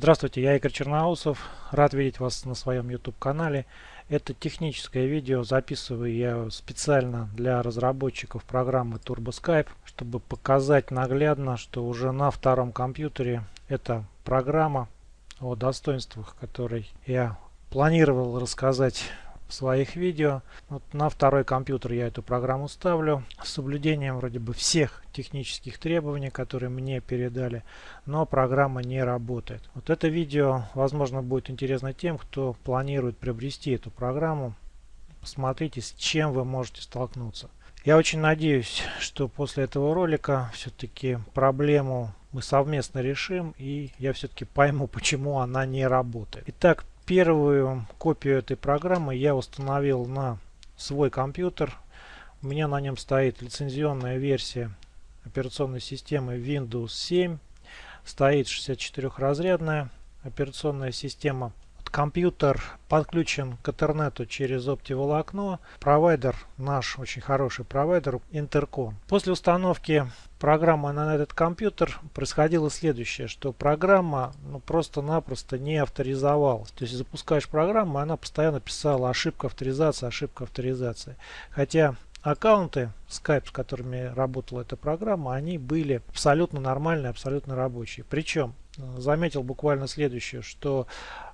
Здравствуйте, я Игорь Черноусов. Рад видеть вас на своем YouTube канале. Это техническое видео записываю я специально для разработчиков программы TurboSkype, чтобы показать наглядно, что уже на втором компьютере эта программа о достоинствах, которой я планировал рассказать своих видео. Вот на второй компьютер я эту программу ставлю с соблюдением вроде бы всех технических требований, которые мне передали, но программа не работает. Вот это видео, возможно, будет интересно тем, кто планирует приобрести эту программу. Посмотрите, с чем вы можете столкнуться. Я очень надеюсь, что после этого ролика все-таки проблему мы совместно решим и я все-таки пойму, почему она не работает. Итак, Первую копию этой программы я установил на свой компьютер. У меня на нем стоит лицензионная версия операционной системы Windows 7. Стоит 64-разрядная операционная система. Компьютер подключен к интернету через оптиволокно. Провайдер, наш очень хороший провайдер, Intercom. После установки программы на этот компьютер происходило следующее, что программа ну, просто-напросто не авторизовалась. То есть запускаешь программу, она постоянно писала ошибка авторизации, ошибка авторизации. Хотя аккаунты Skype, с которыми работала эта программа, они были абсолютно нормальные, абсолютно рабочие. Причем э, заметил буквально следующее, что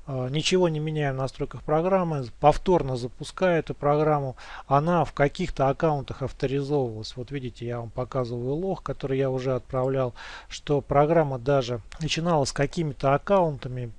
ничего не меняем в настройках программы, повторно запуская эту программу, она в каких-то аккаунтах авторизовывалась. Вот видите, я вам показываю лог, который я уже отправлял, что программа даже начинала с какими-то аккаунтами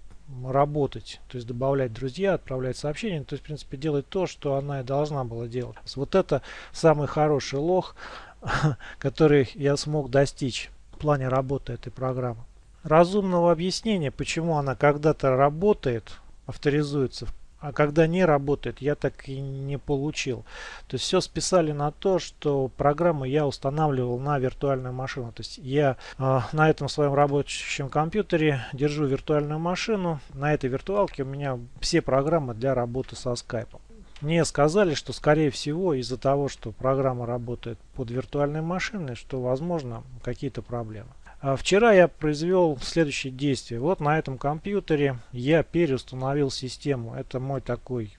работать, то есть добавлять друзья, отправлять сообщения, то есть в принципе делать то, что она и должна была делать. Вот это самый хороший лог, который я смог достичь в плане работы этой программы разумного объяснения, почему она когда-то работает, авторизуется, а когда не работает, я так и не получил. То есть все списали на то, что программу я устанавливал на виртуальную машину. То есть я э, на этом своем рабочем компьютере держу виртуальную машину. На этой виртуалке у меня все программы для работы со скайпом. Мне сказали, что скорее всего из-за того, что программа работает под виртуальной машиной, что возможно какие-то проблемы. А вчера я произвел следующее действие. Вот на этом компьютере я переустановил систему. Это мой такой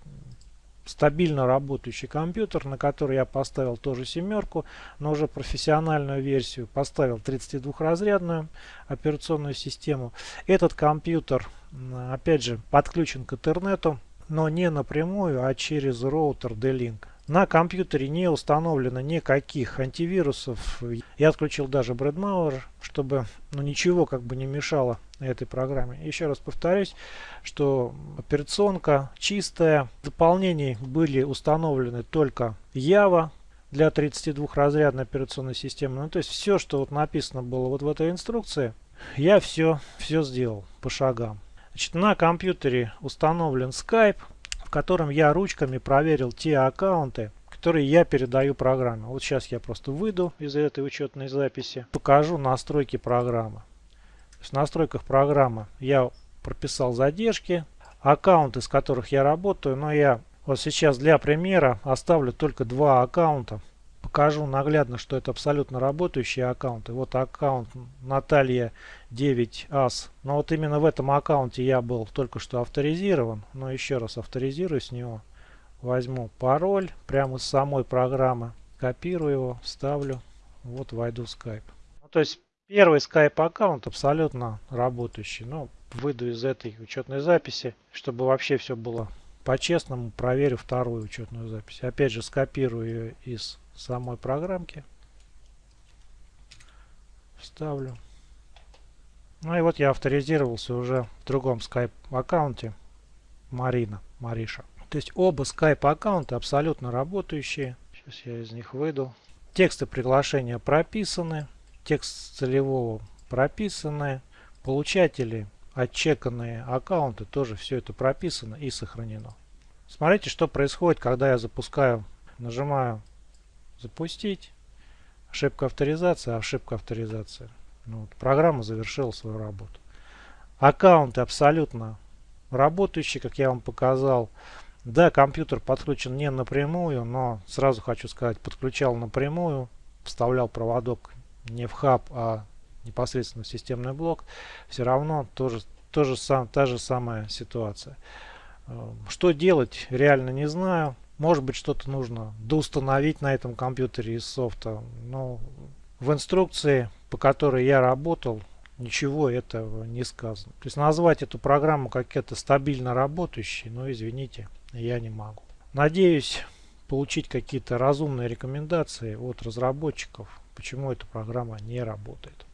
стабильно работающий компьютер, на который я поставил тоже семерку, но уже профессиональную версию. Поставил 32-разрядную операционную систему. Этот компьютер, опять же, подключен к интернету, но не напрямую, а через роутер D-Link. На компьютере не установлено никаких антивирусов. Я отключил даже Bradmauer, чтобы ну, ничего как бы не мешало этой программе. Еще раз повторюсь, что операционка чистая. Дополнений были установлены только Java для 32-разрядной операционной системы. Ну, то есть все, что вот написано было вот в этой инструкции, я все, все сделал по шагам. Значит, на компьютере установлен Skype в котором я ручками проверил те аккаунты, которые я передаю программе. Вот сейчас я просто выйду из этой учетной записи, покажу настройки программы. В настройках программы я прописал задержки, аккаунты, с которых я работаю, но я вот сейчас для примера оставлю только два аккаунта. Покажу наглядно, что это абсолютно работающие аккаунты. Вот аккаунт Наталья 9ас. Но вот именно в этом аккаунте я был только что авторизирован. Но еще раз авторизирую с него. Возьму пароль прямо с самой программы. Копирую его, вставлю. Вот войду в Skype. Ну, то есть первый Skype аккаунт абсолютно работающий. Но выйду из этой учетной записи, чтобы вообще все было по-честному. Проверю вторую учетную запись. Опять же скопирую ее из самой программки. Вставлю. Ну и вот я авторизировался уже в другом Skype аккаунте. Марина, Мариша. То есть оба Skype аккаунта абсолютно работающие. Сейчас я из них выйду. Тексты приглашения прописаны. Текст целевого прописаны. Получатели, отчеканные аккаунты тоже все это прописано и сохранено. Смотрите, что происходит, когда я запускаю, нажимаю запустить. Ошибка авторизации, ошибка авторизации. Ну, вот, программа завершила свою работу. Аккаунты абсолютно работающие, как я вам показал. Да, компьютер подключен не напрямую, но сразу хочу сказать, подключал напрямую, вставлял проводок не в хаб, а непосредственно в системный блок. Все равно тоже тоже сам, та же самая ситуация. Что делать, реально не знаю. Может быть, что-то нужно доустановить на этом компьютере из софта. Но в инструкции, по которой я работал, ничего этого не сказано. То есть назвать эту программу как это стабильно работающей, но извините, я не могу. Надеюсь получить какие-то разумные рекомендации от разработчиков, почему эта программа не работает.